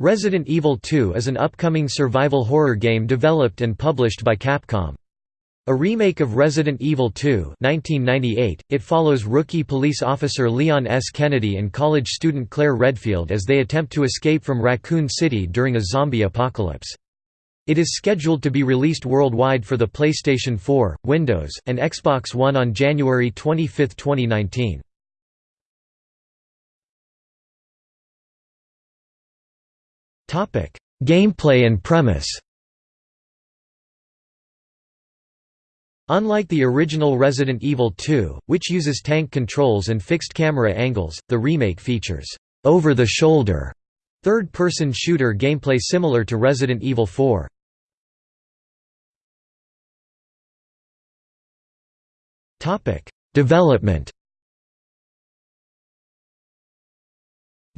Resident Evil 2 is an upcoming survival horror game developed and published by Capcom. A remake of Resident Evil 2 1998, it follows rookie police officer Leon S. Kennedy and college student Claire Redfield as they attempt to escape from Raccoon City during a zombie apocalypse. It is scheduled to be released worldwide for the PlayStation 4, Windows, and Xbox One on January 25, 2019. Gameplay and premise. Unlike the original Resident Evil 2, which uses tank controls and fixed camera angles, the remake features over-the-shoulder third-person shooter gameplay similar to Resident Evil 4. Development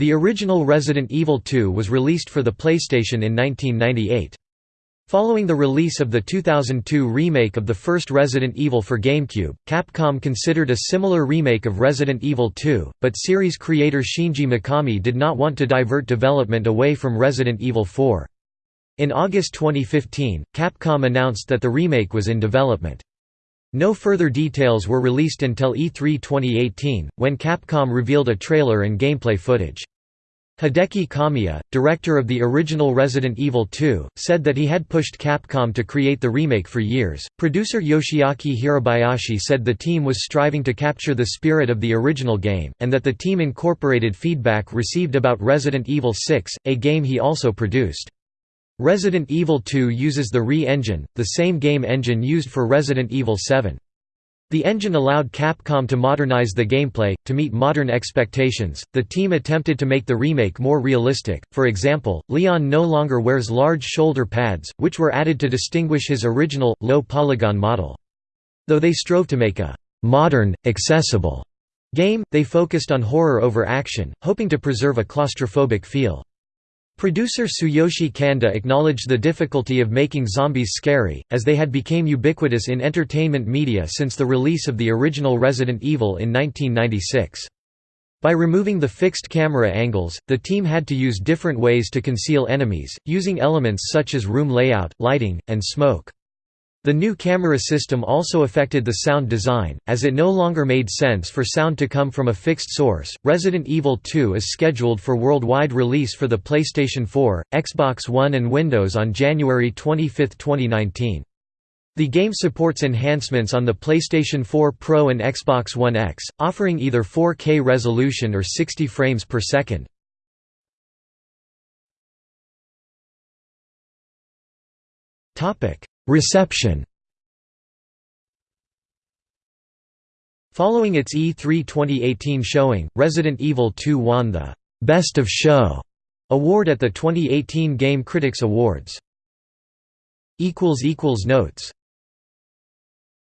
The original Resident Evil 2 was released for the PlayStation in 1998. Following the release of the 2002 remake of the first Resident Evil for GameCube, Capcom considered a similar remake of Resident Evil 2, but series creator Shinji Mikami did not want to divert development away from Resident Evil 4. In August 2015, Capcom announced that the remake was in development. No further details were released until E3 2018, when Capcom revealed a trailer and gameplay footage. Hideki Kamiya, director of the original Resident Evil 2, said that he had pushed Capcom to create the remake for years. Producer Yoshiaki Hirabayashi said the team was striving to capture the spirit of the original game, and that the team incorporated feedback received about Resident Evil 6, a game he also produced. Resident Evil 2 uses the RE engine, the same game engine used for Resident Evil 7. The engine allowed Capcom to modernize the gameplay, to meet modern expectations. The team attempted to make the remake more realistic, for example, Leon no longer wears large shoulder pads, which were added to distinguish his original, low polygon model. Though they strove to make a modern, accessible game, they focused on horror over action, hoping to preserve a claustrophobic feel. Producer Tsuyoshi Kanda acknowledged the difficulty of making zombies scary, as they had become ubiquitous in entertainment media since the release of the original Resident Evil in 1996. By removing the fixed camera angles, the team had to use different ways to conceal enemies, using elements such as room layout, lighting, and smoke. The new camera system also affected the sound design, as it no longer made sense for sound to come from a fixed source. Resident Evil 2 is scheduled for worldwide release for the PlayStation 4, Xbox One, and Windows on January 25, 2019. The game supports enhancements on the PlayStation 4 Pro and Xbox One X, offering either 4K resolution or 60 frames per second. Topic: Reception Following its E3 2018 showing, Resident Evil 2 won the «Best of Show» award at the 2018 Game Critics Awards. Notes